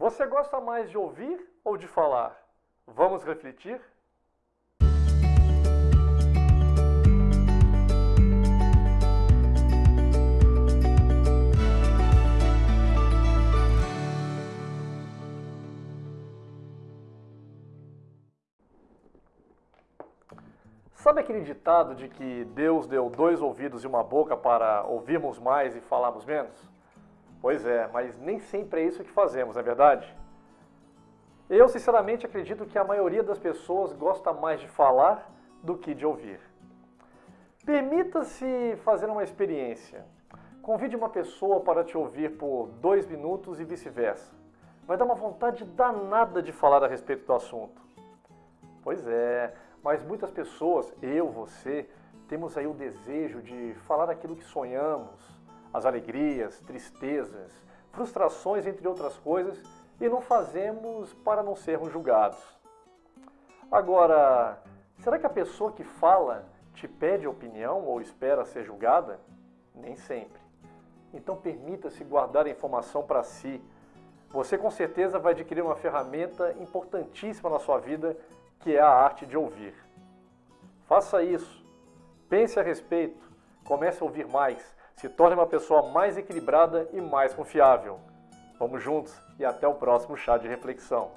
Você gosta mais de ouvir ou de falar? Vamos refletir? Sabe aquele ditado de que Deus deu dois ouvidos e uma boca para ouvirmos mais e falarmos menos? Pois é, mas nem sempre é isso que fazemos, não é verdade? Eu, sinceramente, acredito que a maioria das pessoas gosta mais de falar do que de ouvir. Permita-se fazer uma experiência. Convide uma pessoa para te ouvir por dois minutos e vice-versa. Vai dar uma vontade danada de falar a respeito do assunto. Pois é, mas muitas pessoas, eu, você, temos aí o desejo de falar aquilo que sonhamos, as alegrias, tristezas, frustrações, entre outras coisas, e não fazemos para não sermos julgados. Agora, será que a pessoa que fala te pede opinião ou espera ser julgada? Nem sempre. Então permita-se guardar a informação para si. Você com certeza vai adquirir uma ferramenta importantíssima na sua vida que é a arte de ouvir. Faça isso. Pense a respeito. Comece a ouvir mais. Se torne uma pessoa mais equilibrada e mais confiável. Vamos juntos e até o próximo chá de reflexão.